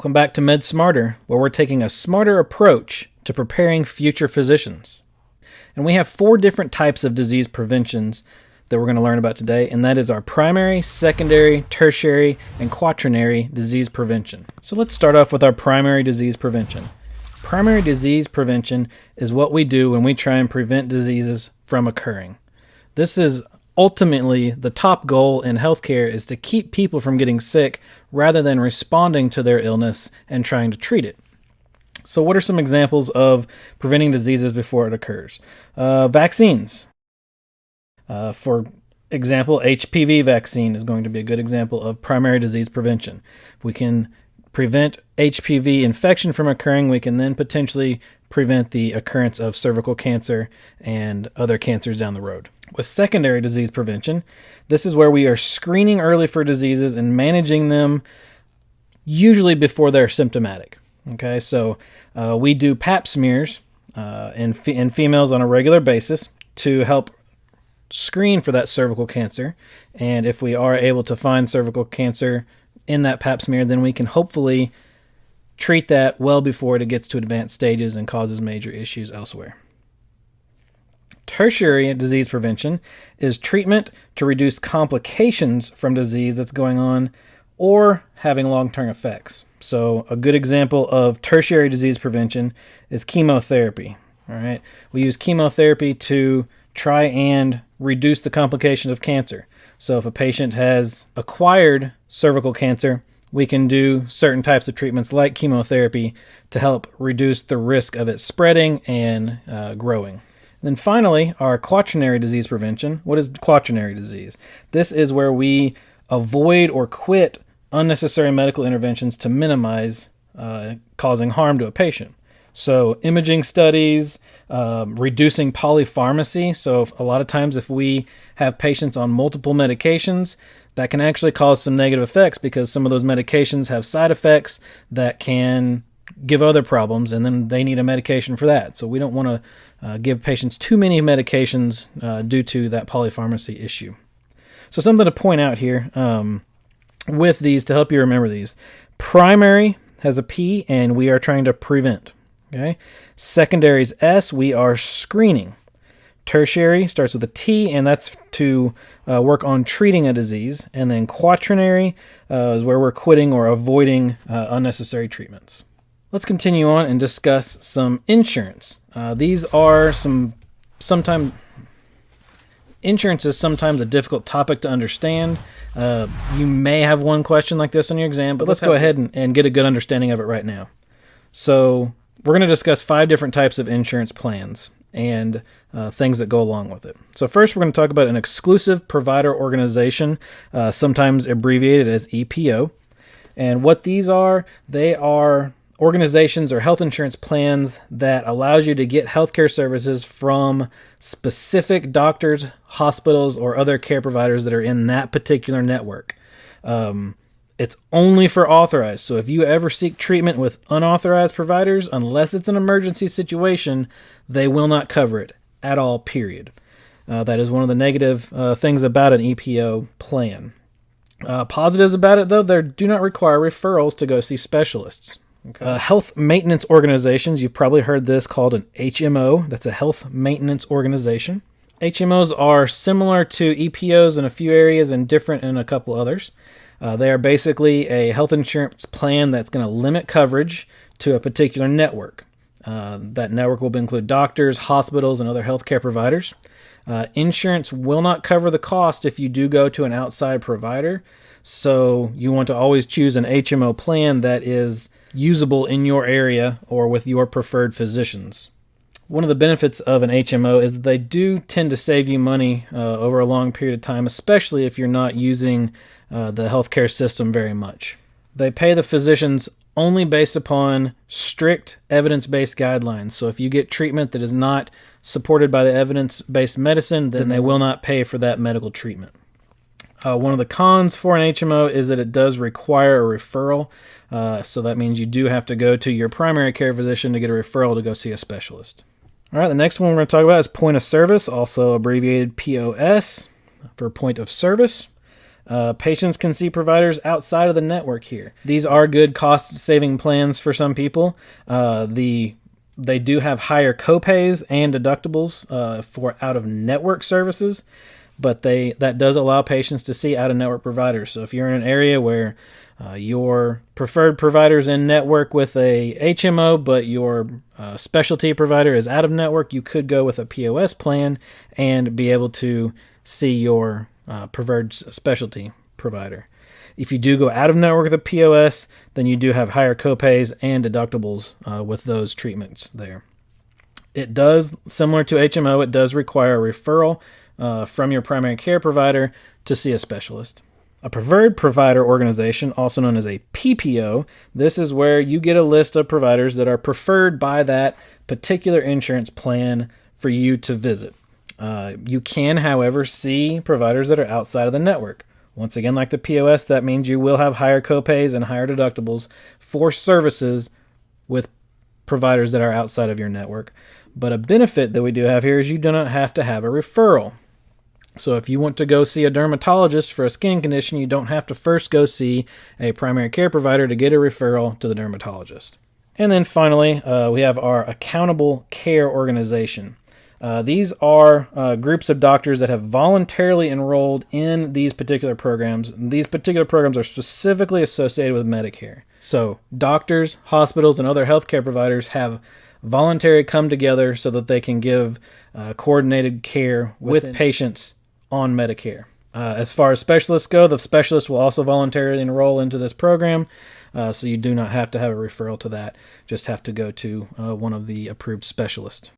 Welcome back to Med Smarter, where we're taking a smarter approach to preparing future physicians. And we have four different types of disease preventions that we're going to learn about today, and that is our primary, secondary, tertiary, and quaternary disease prevention. So let's start off with our primary disease prevention. Primary disease prevention is what we do when we try and prevent diseases from occurring. This is ultimately the top goal in healthcare is to keep people from getting sick rather than responding to their illness and trying to treat it. So, what are some examples of preventing diseases before it occurs? Uh, vaccines. Uh, for example, HPV vaccine is going to be a good example of primary disease prevention. If we can prevent HPV infection from occurring, we can then potentially prevent the occurrence of cervical cancer and other cancers down the road. With secondary disease prevention, this is where we are screening early for diseases and managing them usually before they're symptomatic. Okay, so uh, we do pap smears uh, in, fe- in females on a regular basis to help screen for that cervical cancer. And if we are able to find cervical cancer in that pap smear, then we can hopefully treat that well before it gets to advanced stages and causes major issues elsewhere. Tertiary disease prevention is treatment to reduce complications from disease that's going on or having long term effects. So, a good example of tertiary disease prevention is chemotherapy. All right, we use chemotherapy to try and reduce the complications of cancer. So, if a patient has acquired cervical cancer, we can do certain types of treatments like chemotherapy to help reduce the risk of it spreading and uh, growing. Then finally, our quaternary disease prevention. What is quaternary disease? This is where we avoid or quit unnecessary medical interventions to minimize uh, causing harm to a patient. So, imaging studies, um, reducing polypharmacy. So, a lot of times, if we have patients on multiple medications, that can actually cause some negative effects because some of those medications have side effects that can give other problems, and then they need a medication for that. So we don't want to uh, give patients too many medications uh, due to that polypharmacy issue. So something to point out here um, with these to help you remember these: primary has a P, and we are trying to prevent. Okay, secondary is S. We are screening. Tertiary starts with a T, and that's to uh, work on treating a disease. And then quaternary uh, is where we're quitting or avoiding uh, unnecessary treatments. Let's continue on and discuss some insurance. Uh, these are some sometimes insurance is sometimes a difficult topic to understand. Uh, you may have one question like this on your exam, but let's go ahead and, and get a good understanding of it right now. So, we're going to discuss five different types of insurance plans and uh, things that go along with it. So, first, we're going to talk about an exclusive provider organization, uh, sometimes abbreviated as EPO. And what these are, they are organizations or health insurance plans that allows you to get healthcare services from specific doctors, hospitals, or other care providers that are in that particular network. Um, it's only for authorized. So if you ever seek treatment with unauthorized providers, unless it's an emergency situation, they will not cover it at all, period. Uh, that is one of the negative uh, things about an EPO plan. Uh, positives about it, though, they do not require referrals to go see specialists. Okay. Uh, health maintenance organizations, you've probably heard this called an HMO. That's a health maintenance organization. HMOs are similar to EPOs in a few areas and different in a couple others. Uh, they are basically a health insurance plan that's going to limit coverage to a particular network. Uh, that network will include doctors, hospitals, and other healthcare providers. Uh, insurance will not cover the cost if you do go to an outside provider. So you want to always choose an HMO plan that is usable in your area or with your preferred physicians. One of the benefits of an HMO is that they do tend to save you money uh, over a long period of time, especially if you're not using uh, the healthcare system very much. They pay the physicians only based upon strict evidence based guidelines. So if you get treatment that is not supported by the evidence based medicine, then they will not pay for that medical treatment. Uh, one of the cons for an HMO is that it does require a referral. Uh, so that means you do have to go to your primary care physician to get a referral to go see a specialist. All right, the next one we're going to talk about is point of service, also abbreviated POS for point of service. Uh, patients can see providers outside of the network here. These are good cost saving plans for some people. Uh, the they do have higher copays and deductibles uh, for out of network services, but they that does allow patients to see out of network providers. So if you're in an area where uh, your preferred providers in network with a HMO, but your uh, specialty provider is out of network, you could go with a POS plan and be able to see your uh, preferred specialty provider. If you do go out of network with a POS, then you do have higher copays and deductibles uh, with those treatments there. It does, similar to HMO, it does require a referral uh, from your primary care provider to see a specialist. A preferred provider organization, also known as a PPO, this is where you get a list of providers that are preferred by that particular insurance plan for you to visit. Uh, you can, however, see providers that are outside of the network. Once again, like the POS, that means you will have higher copays and higher deductibles for services with providers that are outside of your network. But a benefit that we do have here is you do not have to have a referral. So if you want to go see a dermatologist for a skin condition, you don't have to first go see a primary care provider to get a referral to the dermatologist. And then finally, uh, we have our accountable care organization. Uh, these are uh, groups of doctors that have voluntarily enrolled in these particular programs. These particular programs are specifically associated with Medicare. So, doctors, hospitals, and other healthcare providers have voluntarily come together so that they can give uh, coordinated care with Within. patients on Medicare. Uh, as far as specialists go, the specialists will also voluntarily enroll into this program. Uh, so you do not have to have a referral to that. Just have to go to uh, one of the approved specialists.